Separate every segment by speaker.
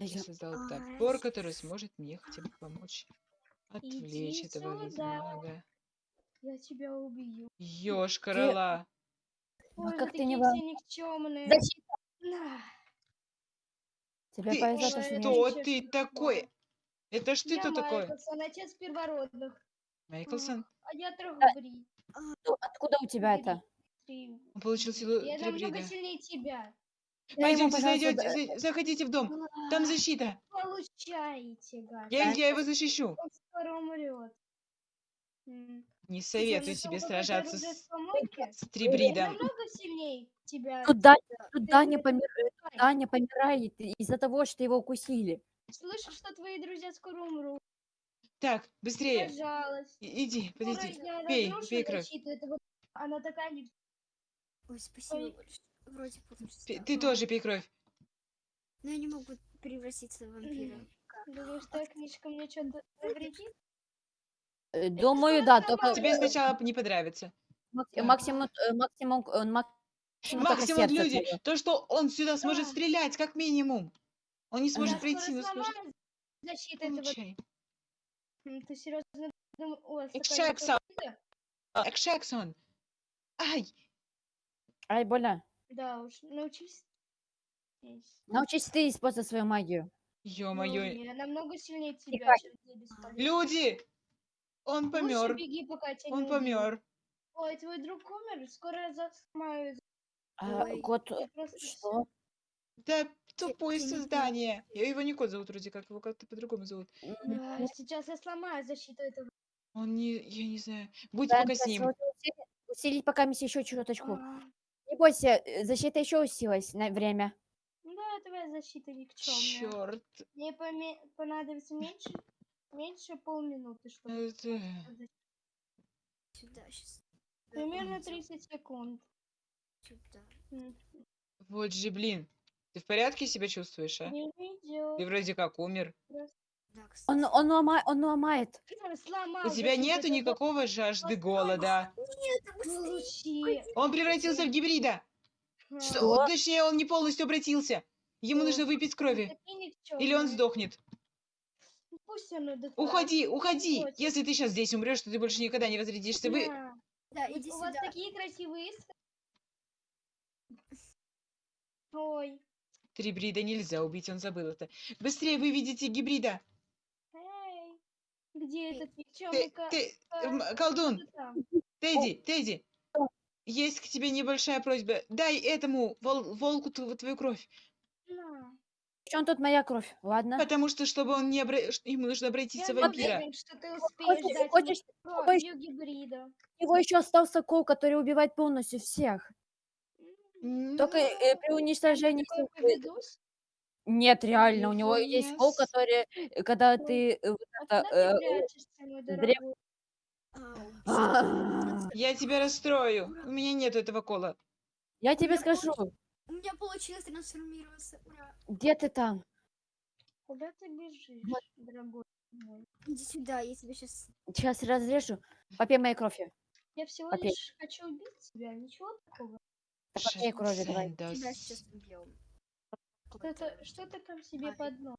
Speaker 1: Я создал топор, который сможет мне хотя бы помочь отвлечь
Speaker 2: Иди
Speaker 1: этого ведьмага.
Speaker 2: Я тебя убью.
Speaker 1: Ёшкарала.
Speaker 3: Ну,
Speaker 2: Ой,
Speaker 3: как
Speaker 2: вы
Speaker 3: ты не во-
Speaker 2: все никчемные.
Speaker 3: Защита.
Speaker 2: На.
Speaker 3: Тебе
Speaker 1: Ты
Speaker 3: повезло, что
Speaker 2: ничего,
Speaker 1: ты
Speaker 2: что
Speaker 1: такой? Это ж ты
Speaker 2: Я
Speaker 1: кто такой?
Speaker 2: Майклсон, отец первородных.
Speaker 1: Майклсон?
Speaker 2: А я Трохобрид.
Speaker 3: Ну, Откуда у тебя это?
Speaker 1: Он получил силу
Speaker 2: Я намного сильнее тебя.
Speaker 3: Дай ему,
Speaker 1: Пойдемте, зайдете,
Speaker 3: да-
Speaker 1: за- заходите в дом. Там защита.
Speaker 2: Получаете, гад.
Speaker 1: Я, я его защищу.
Speaker 2: Он скоро умрет.
Speaker 1: Не советую тебе сражаться с, с Трибридом.
Speaker 2: тебя. Ты
Speaker 3: Даня,
Speaker 2: это
Speaker 3: помир-
Speaker 2: знай.
Speaker 3: Даня помирает из-за того, что его укусили.
Speaker 2: Слышишь, что твои друзья скоро умрут?
Speaker 1: Так, быстрее.
Speaker 2: Пожалуйста.
Speaker 1: Иди,
Speaker 2: я
Speaker 1: Пей, пей кровь.
Speaker 2: Она такая не...
Speaker 4: Ой, спасибо
Speaker 2: Ой.
Speaker 4: большое. Вроде получится.
Speaker 1: Пей- Ты тоже пей кровь.
Speaker 4: Но я не могу превратиться в вампира.
Speaker 2: Думаешь, твоя книжка мне что-то навредит?
Speaker 3: Э, Думаю, да, только
Speaker 1: Тебе сначала не понравится.
Speaker 3: максимум, э, максимум, э, максимум
Speaker 1: Максимум люди. То, что он сюда сможет
Speaker 2: Да.
Speaker 1: стрелять, как минимум. Он не сможет
Speaker 2: скоро
Speaker 1: но сможет...
Speaker 2: защиту этого... Ты серьезно думаешь...
Speaker 1: Экшексон. Экшексон. Ай,
Speaker 3: Ай, больно.
Speaker 2: Да уж, научись.
Speaker 3: Научись ты использовать свою магию.
Speaker 1: ё-моё.
Speaker 2: Ну, я намного сильнее тебя,
Speaker 3: Тихо.
Speaker 2: чем ты бесполезный.
Speaker 1: Люди! Он
Speaker 2: Лучше
Speaker 1: помер.
Speaker 2: беги, пока тебя
Speaker 1: Он
Speaker 2: не
Speaker 1: помер.
Speaker 2: Ой, твой друг умер, скоро я сломаю.
Speaker 3: А,
Speaker 4: Ой.
Speaker 3: кот,
Speaker 2: Я просто
Speaker 3: что?
Speaker 1: Да тупое
Speaker 4: не
Speaker 1: создание. Я его не кот зовут вроде как, его как-то по-другому зовут.
Speaker 2: Да, сейчас я сломаю защиту этого.
Speaker 1: Он не, я не знаю. Будь
Speaker 3: да,
Speaker 1: пока
Speaker 3: да,
Speaker 1: с ним.
Speaker 3: усили- Усилить пока мисс еще чуточку.
Speaker 2: А,
Speaker 3: бойся, э, защита еще усилилась на время.
Speaker 2: Да, твоя защита никчемная.
Speaker 1: Черт.
Speaker 2: Мне поме- понадобится меньше, меньше полминуты, чтобы
Speaker 1: Это...
Speaker 2: защитить.
Speaker 4: Сюда сейчас.
Speaker 2: Примерно 30 секунд.
Speaker 4: Сюда.
Speaker 1: Вот же, блин. Ты в порядке себя чувствуешь, а?
Speaker 2: Не видео.
Speaker 1: Ты вроде как умер.
Speaker 3: Он, он, лома- он ломает.
Speaker 2: Сломал
Speaker 1: У тебя нету
Speaker 2: этого.
Speaker 1: никакого жажды голода.
Speaker 2: Получи.
Speaker 1: Он превратился в гибрида.
Speaker 2: А,
Speaker 1: Что?
Speaker 3: Что?
Speaker 1: Точнее, он не полностью обратился. Ему нужно выпить крови. Или он сдохнет.
Speaker 2: Пусть он.
Speaker 1: Уходи, уходи. Если ты сейчас здесь умрешь, то ты больше никогда не возродишься. Вы...
Speaker 2: Да.
Speaker 4: Иди
Speaker 2: У вас
Speaker 4: сюда.
Speaker 2: такие красивые Ой.
Speaker 1: Трибрида нельзя убить, он забыл это. Быстрее выведите гибрида.
Speaker 2: Где этот
Speaker 1: Ты, ты, м, колдун? Тедди, Тедди. Есть к тебе небольшая просьба. Дай этому вол- волку тв- твою кровь.
Speaker 2: На.
Speaker 3: В чем тут моя кровь? Ладно.
Speaker 1: Потому что, чтобы он не обра... ш- ему нужно обратиться в
Speaker 2: Я
Speaker 1: вампира.
Speaker 2: уверен, что ты успеешь
Speaker 3: Хочешь,
Speaker 2: дать
Speaker 3: хочешь,
Speaker 2: мне
Speaker 3: чтобы
Speaker 2: кровью гибрида.
Speaker 3: у него еще остался кол, который убивает полностью всех. Только э, при уничтожении...
Speaker 2: поведусь?
Speaker 3: Нет, реально, у него есть кол,
Speaker 1: Yes.
Speaker 3: который, э, когда
Speaker 2: Ой.
Speaker 3: ты... э, вот
Speaker 2: А
Speaker 3: это,
Speaker 2: куда ты
Speaker 3: э,
Speaker 2: прячешься, мой
Speaker 3: древ-
Speaker 2: дорогой?
Speaker 4: Ау.
Speaker 3: а,
Speaker 1: Я тебя расстрою. У меня нет этого кола.
Speaker 3: Я тебе скажу,
Speaker 4: У меня получилось трансформироваться. Ура.
Speaker 3: где ты там?
Speaker 2: Куда ты бежишь, дорогой мой?
Speaker 4: Иди сюда, я тебя сейчас...
Speaker 3: Сейчас разрежу. Попей моей крови.
Speaker 2: Я всего
Speaker 3: Окей.
Speaker 2: лишь хочу убить тебя, ничего такого.
Speaker 3: Да попей крови давай.
Speaker 4: Тебя сейчас убьем.
Speaker 2: Что ты, что ты там себе под нос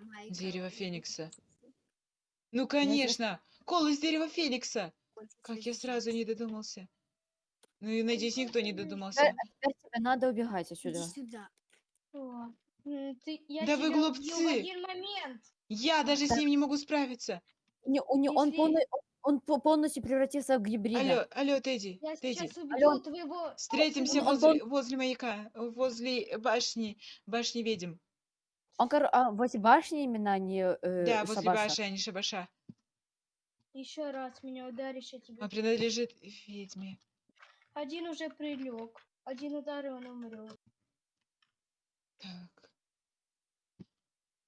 Speaker 4: Майка.
Speaker 1: Дерево Феникса. Ну, конечно. Кол из дерева Феникса. Как я сразу не додумался. Ну и надеюсь, никто не додумался.
Speaker 3: Теперь тебе надо убегать отсюда.
Speaker 4: Иди сюда.
Speaker 2: О, м, ты, я
Speaker 1: Да вы глупцы! Я даже с ним не могу справиться.
Speaker 3: Не- у не- он, полный- он по- полностью превратился в гибрида.
Speaker 1: Алло, алло, Тедди,
Speaker 2: Я
Speaker 1: Тедди.
Speaker 2: сейчас убью
Speaker 3: Алло.
Speaker 2: твоего...
Speaker 1: Встретимся
Speaker 3: Он- он
Speaker 1: возле, возле маяка, возле башни, башни ведьм.
Speaker 3: Он, кор- а, возле башни именно, а не э,
Speaker 1: Да, возле
Speaker 3: шабаша.
Speaker 1: башни, а не шабаша.
Speaker 2: Еще раз меня ударишь, я тебя...
Speaker 1: Он принадлежит ведьме.
Speaker 2: Один уже прилег. Один удар, и он умрет.
Speaker 1: Так.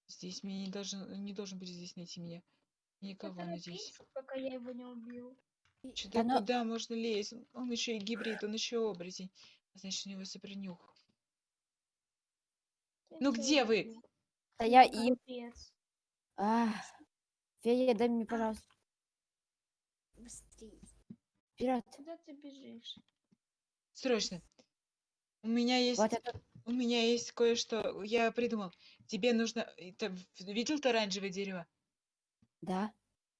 Speaker 1: Здесь меня не должен, не должен быть здесь найти меня. Никого, надеюсь.
Speaker 2: Поторопись, пока я его не убил.
Speaker 1: Что-то
Speaker 3: ну-
Speaker 1: куда можно лезть? Он- еще и гибрид, он еще оборотень. А Значит, у него сопренюх.
Speaker 2: Я
Speaker 1: Ну где вы?
Speaker 3: Да я им...
Speaker 2: Капец.
Speaker 3: Ах, Фея, дай мне, пожалуйста,
Speaker 4: Быстрее.
Speaker 3: вперед.
Speaker 2: Куда ты бежишь?
Speaker 1: Срочно. У меня есть
Speaker 3: Вот это...
Speaker 1: У меня есть кое-что. Я придумал. Тебе нужно... это в- видел ты оранжевое дерево?
Speaker 3: Да.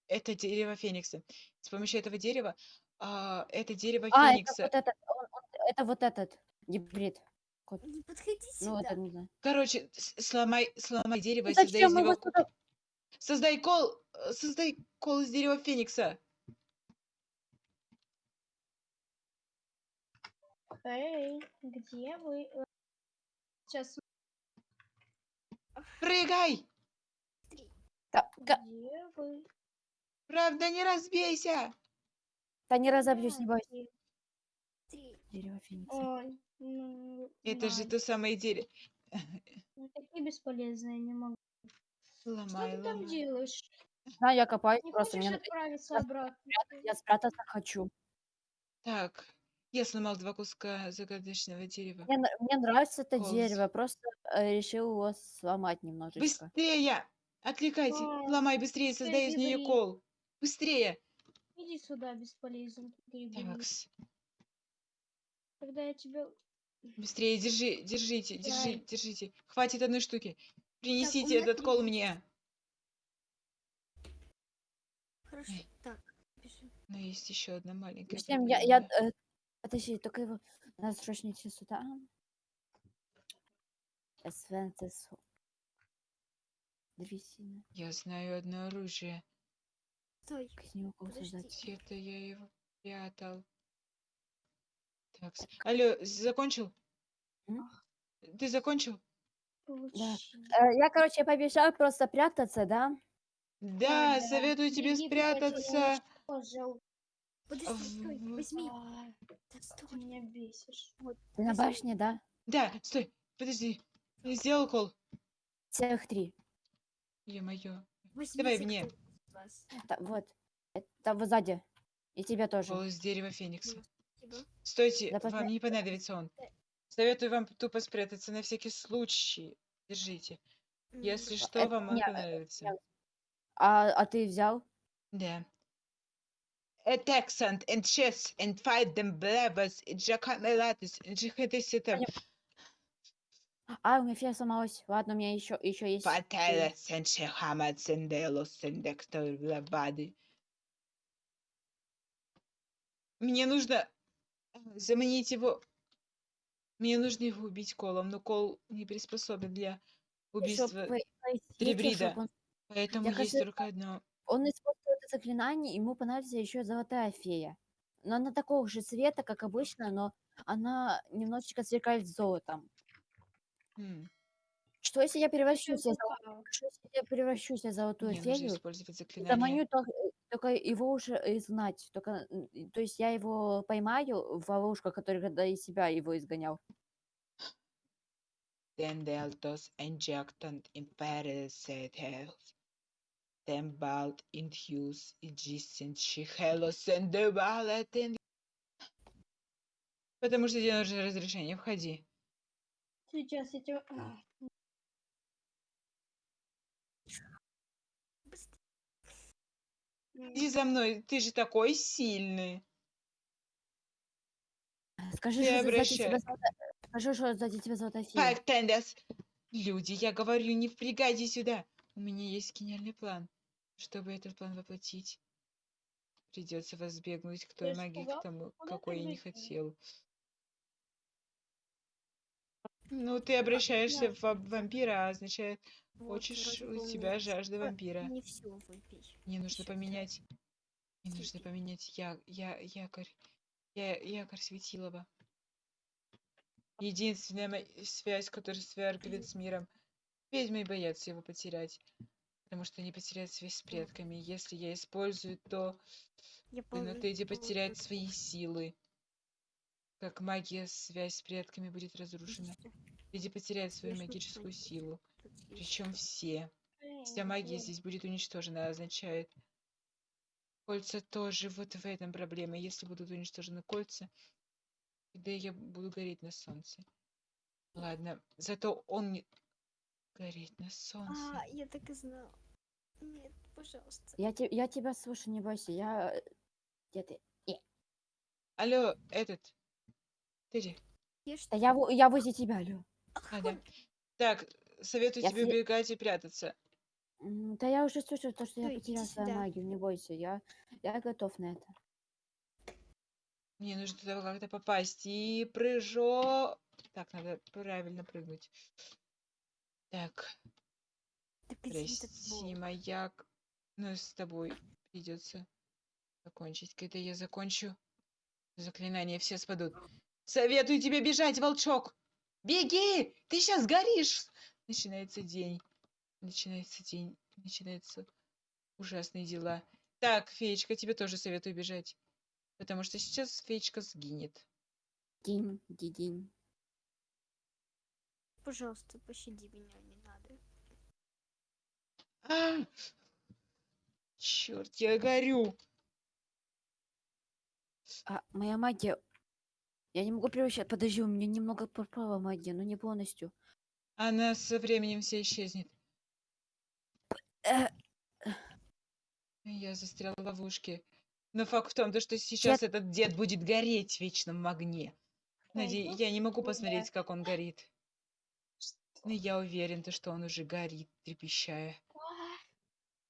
Speaker 1: Это дерево феникса. С помощью этого дерева... а, это дерево
Speaker 3: А, это
Speaker 1: феникса.
Speaker 3: вот этот, он- он- это вот этот гибрид.
Speaker 4: Не подходите
Speaker 3: Ну,
Speaker 4: сюда.
Speaker 3: это не знаю.
Speaker 1: Короче, с- сломай, сломай дерево и создай из
Speaker 3: зачем
Speaker 1: него...
Speaker 3: его сюда?
Speaker 1: Создай кол... э, Создай кол из дерева феникса.
Speaker 2: Эй, где вы? Э, Сейчас,
Speaker 1: Прыгай!
Speaker 3: Да,
Speaker 2: где вы?
Speaker 1: Правда, не разбейся!
Speaker 3: да не разобьюсь, не бойся. Дерево феникса.
Speaker 2: Ой, ну,
Speaker 1: Это же то самое дерево.
Speaker 2: ну, такие бесполезные, не могу. Что
Speaker 1: Ломай,
Speaker 2: ты там
Speaker 1: ломай.
Speaker 2: делаешь?
Speaker 3: Да, я копаюсь
Speaker 2: Не
Speaker 3: просто.
Speaker 2: хочешь
Speaker 3: Мне,
Speaker 2: отправиться
Speaker 3: я
Speaker 2: обратно?
Speaker 3: я спрятаться хочу.
Speaker 1: Так, я сломал два куска загадочного дерева.
Speaker 3: Мне, мне нравится это
Speaker 1: Голос.
Speaker 3: дерево, просто э, решил его сломать немножечко.
Speaker 1: Быстрее! Отвлекайте!
Speaker 2: Ой,
Speaker 1: Ломай быстрее, создай из нее кол. Быстрее!
Speaker 2: Иди сюда, гибрид.
Speaker 1: Такс.
Speaker 2: Когда я тебя...
Speaker 1: Быстрее, держи, держите, держи,
Speaker 2: Дай.
Speaker 1: держите. Хватит одной штуки. Принесите
Speaker 4: меня
Speaker 1: этот кол
Speaker 4: три
Speaker 1: мне.
Speaker 4: Хорошо.
Speaker 1: Эй.
Speaker 4: Так, пиши.
Speaker 1: Но есть еще одна маленькая
Speaker 3: Всем я, я, э, подожди, только его надо срочно идти сюда.
Speaker 1: Я знаю одно оружие.
Speaker 4: Стой.
Speaker 3: Из него создать?
Speaker 1: Где-то я его прятал. Так, алло, закончил?
Speaker 3: М?
Speaker 1: Ты закончил?
Speaker 2: Получи.
Speaker 3: Э, я, короче, побежал просто прятаться, да?
Speaker 1: Да,
Speaker 2: да.
Speaker 1: советую тебе
Speaker 2: потеряешь
Speaker 1: спрятаться.
Speaker 2: кожу.
Speaker 4: Подожди, стой, возьми. Да
Speaker 2: Ты
Speaker 4: стой.
Speaker 2: меня бесишь.
Speaker 3: Ты на башне, да?
Speaker 1: Да, стой, подожди. Я сделал кол.
Speaker 3: Целых три.
Speaker 1: Е-мое. Давай мне.
Speaker 4: кто вас.
Speaker 3: Да, вот. Это вот сзади. И тебя тоже.
Speaker 1: Кол из дерева феникса.
Speaker 4: Спасибо.
Speaker 1: Стойте,
Speaker 3: Да
Speaker 1: вам не понадобится он. Советую вам тупо спрятаться на всякий случай. Держите. Если что,
Speaker 3: это
Speaker 1: вам он
Speaker 3: не- это не- А, а ты взял?
Speaker 1: Да. Attack sand and chess and fight them and jacamelatis and jihadisita
Speaker 3: А, у меня фея сломалась. Ладно, у меня еще, еще есть.
Speaker 1: shehamads and delos and dector blabadi. Мне нужно заманить его. Мне нужно его убить колом, но кол не приспособлен для убийства Трибрида.
Speaker 3: он,
Speaker 1: Поэтому
Speaker 3: Я,
Speaker 1: есть только одно.
Speaker 3: он использует это заклинание, ему понадобится еще золотая фея. Но она такого же цвета, как обычно, но она немножечко сверкает золотом.
Speaker 1: М,
Speaker 3: Что если я превращусь в золо-
Speaker 2: Какая?
Speaker 3: что если я превращусь в золотую
Speaker 1: Мне нужно
Speaker 3: фею?
Speaker 1: использовать
Speaker 3: и
Speaker 1: заклинание.
Speaker 3: Заманю только, э, только его уже изгнать. Только, м, и- то есть я его поймаю в ловушку, который когда из себя его изгонял.
Speaker 1: Dendeltos injectant imperis et health. Tembalt infuse existent chihelos and devalet Потому что тебе нужно разрешение. Входи.
Speaker 2: Сейчас я тебя... А,
Speaker 1: Иди за мной. Ты же такой сильный.
Speaker 3: Скажи,
Speaker 1: Ты
Speaker 3: что сзади тебя
Speaker 1: обращай.
Speaker 3: золотая... Скажи, что сзади тебя золотая фея.
Speaker 1: Как тендес. Люди, я говорю, не впрягайте сюда. У меня есть гениальный план. Чтобы этот план воплотить, придется вас сбегнуть к той магии, к тому, какой я не хотел. Ну, ты обращаешься в ва- вампира, а означает,
Speaker 4: Вот,
Speaker 1: хочешь,
Speaker 4: вроде бы
Speaker 1: у
Speaker 4: меня
Speaker 1: тебя
Speaker 4: всё-
Speaker 1: жажда вампира.
Speaker 4: Не все вампир.
Speaker 1: Мне нужно
Speaker 4: Ещё
Speaker 1: поменять. Мне нужно поменять я, я, якорь. Я, якорь Светилова. Единственная мо- связь, которая связывает с миром. Ведьмы боятся его потерять. Потому что они потеряют связь с предками. Если я использую, то
Speaker 4: Я помню,
Speaker 1: потеряет
Speaker 4: вот
Speaker 1: свои силы. Как магия, связь с предками будет разрушена.
Speaker 4: Видите?
Speaker 1: Леди потеряет свою магическую силу. Причем все. Вся магия здесь будет уничтожена, означает. Кольца тоже вот в этом проблема. Если будут уничтожены кольца, тогда я буду гореть на солнце. Ладно, зато он не... Гореть на солнце.
Speaker 4: А, я так и знал. Нет, пожалуйста.
Speaker 3: Я, те- я тебя слушаю, не бойся. Я... э, Где ты?
Speaker 1: Алло, этот.
Speaker 4: Ешь
Speaker 3: Да я, во- я возле тебя, Лё.
Speaker 1: Ладно. Так, советую
Speaker 3: Я
Speaker 1: тебе
Speaker 3: фе-
Speaker 1: убегать и прятаться.
Speaker 3: М, Да я уже слышу то, что я
Speaker 4: иди
Speaker 3: потерял свою
Speaker 4: сюда.
Speaker 3: магию, не бойся, я, я готов на это.
Speaker 1: Мне нужно туда как-то попасть. И прыжок. Так, надо правильно прыгнуть. Так,
Speaker 4: так
Speaker 1: прости, маяк. Ну, с тобой придется закончить. Когда я закончу, заклинания все спадут. Советую тебе бежать, волчок! Беги! Ты сейчас горишь! Начинается день. Начинается день. Начинаются ужасные дела. Так, феечка, тебе тоже советую бежать. Потому что сейчас феечка сгинет.
Speaker 3: Динь, дидинь.
Speaker 4: Пожалуйста, пощади меня, не надо.
Speaker 1: А! Черт, я горю.
Speaker 3: А, моя магия... Я не могу превращать... Подожди, у меня немного пропала магия, но не полностью.
Speaker 1: Она со временем вся исчезнет.
Speaker 3: Э,
Speaker 1: Я застряла в ловушке. Но факт в том, то, что сейчас этот дед будет гореть в вечном огне. Наде...
Speaker 2: Пойду
Speaker 1: Я не могу посмотреть, как он горит. Но я уверен, то, что он уже горит, трепещая.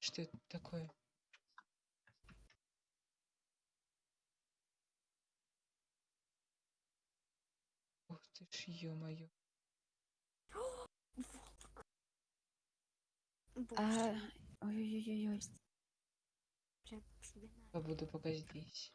Speaker 1: Что это такое? Ух ты ж, ё-моё.
Speaker 3: А, Ой-ой-ой-ой.
Speaker 4: надо.
Speaker 1: Побуду пока здесь.